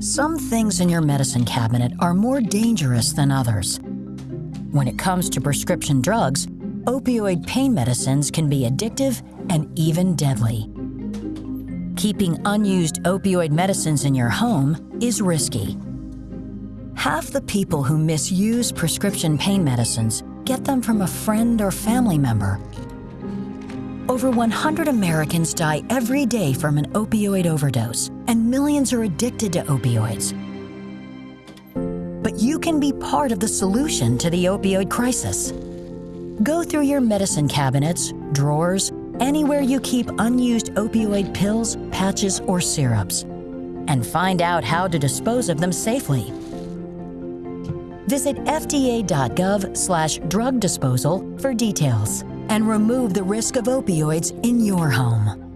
Some things in your medicine cabinet are more dangerous than others. When it comes to prescription drugs, opioid pain medicines can be addictive and even deadly. Keeping unused opioid medicines in your home is risky. Half the people who misuse prescription pain medicines get them from a friend or family member. Over 100 Americans die every day from an opioid overdose, millions are addicted to opioids. But you can be part of the solution to the opioid crisis. Go through your medicine cabinets, drawers, anywhere you keep unused opioid pills, patches, or syrups, and find out how to dispose of them safely. Visit fda.gov slash drug disposal for details and remove the risk of opioids in your home.